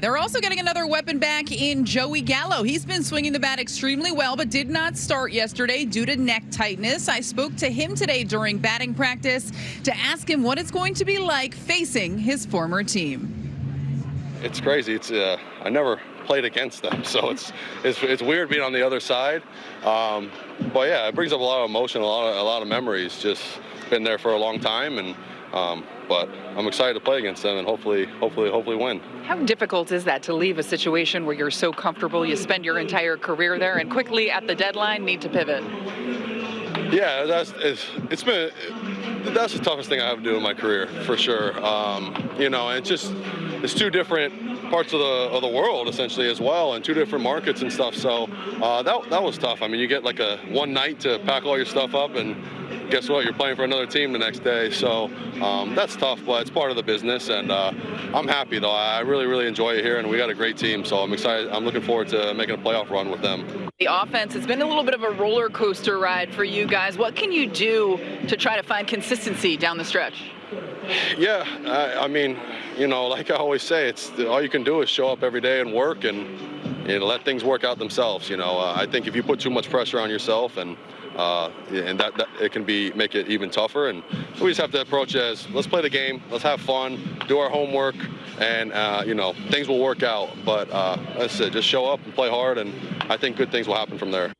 They're also getting another weapon back in Joey Gallo. He's been swinging the bat extremely well, but did not start yesterday due to neck tightness. I spoke to him today during batting practice to ask him what it's going to be like facing his former team. It's crazy. It's uh, I never played against them, so it's it's, it's weird being on the other side. Um, but yeah, it brings up a lot of emotion, a lot of a lot of memories. Just been there for a long time, and um, but I'm excited to play against them and hopefully, hopefully, hopefully win. How difficult is that to leave a situation where you're so comfortable, you spend your entire career there, and quickly at the deadline need to pivot? Yeah, that's it's, it's been that's the toughest thing I have to do in my career for sure. Um, you know, and it's just it's two different parts of the of the world essentially as well, and two different markets and stuff. So uh, that that was tough. I mean, you get like a one night to pack all your stuff up and guess what? You're playing for another team the next day. So um, that's tough, but it's part of the business. And uh, I'm happy, though. I really, really enjoy it here, and we got a great team. So I'm excited. I'm looking forward to making a playoff run with them. The offense has been a little bit of a roller coaster ride for you guys. What can you do to try to find consistency down the stretch? Yeah, I, I mean, you know, like I always say, it's all you can do is show up every day and work and know, let things work out themselves. You know, uh, I think if you put too much pressure on yourself and uh, and that, that, it can be make it even tougher. And we just have to approach it as let's play the game, let's have fun, do our homework, and uh, you know things will work out. But uh, I said, just show up and play hard, and I think good things will happen from there.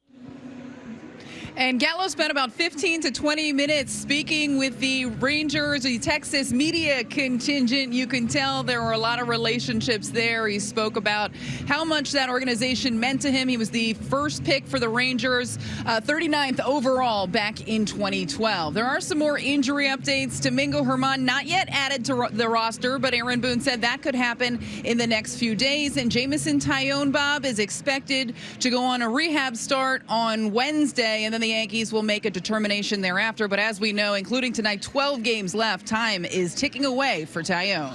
And Gallo spent about 15 to 20 minutes speaking with the Rangers, the Texas media contingent. You can tell there were a lot of relationships there. He spoke about how much that organization meant to him. He was the first pick for the Rangers, uh, 39th overall back in 2012. There are some more injury updates. Domingo Germán not yet added to the roster, but Aaron Boone said that could happen in the next few days. And Jameson Taillon Bob is expected to go on a rehab start on Wednesday, and then the Yankees will make a determination thereafter. But as we know, including tonight, 12 games left. Time is ticking away for Taillon.